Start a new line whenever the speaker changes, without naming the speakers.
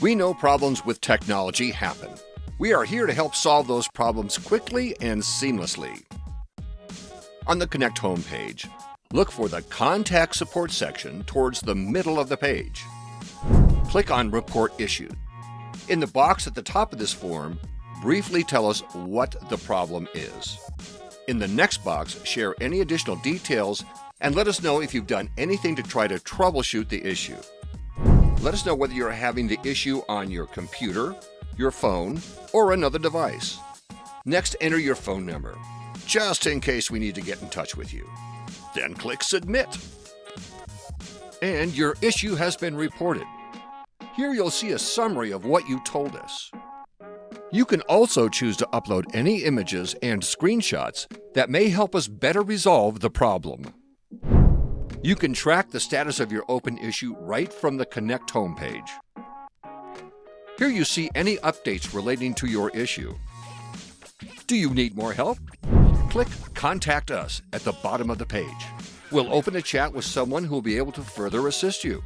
We know problems with technology happen. We are here to help solve those problems quickly and seamlessly. On the Connect homepage, look for the Contact Support section towards the middle of the page. Click on Report Issued. In the box at the top of this form, briefly tell us what the problem is. In the next box, share any additional details and let us know if you've done anything to try to troubleshoot the issue. Let us know whether you're having the issue on your computer, your phone, or another device. Next, enter your phone number, just in case we need to get in touch with you. Then click Submit. And your issue has been reported. Here you'll see a summary of what you told us. You can also choose to upload any images and screenshots that may help us better resolve the problem. You can track the status of your open issue right from the Connect homepage. Here you see any updates relating to your issue. Do you need more help? Click Contact Us at the bottom of the page. We'll open a chat with someone who will be able to further assist you.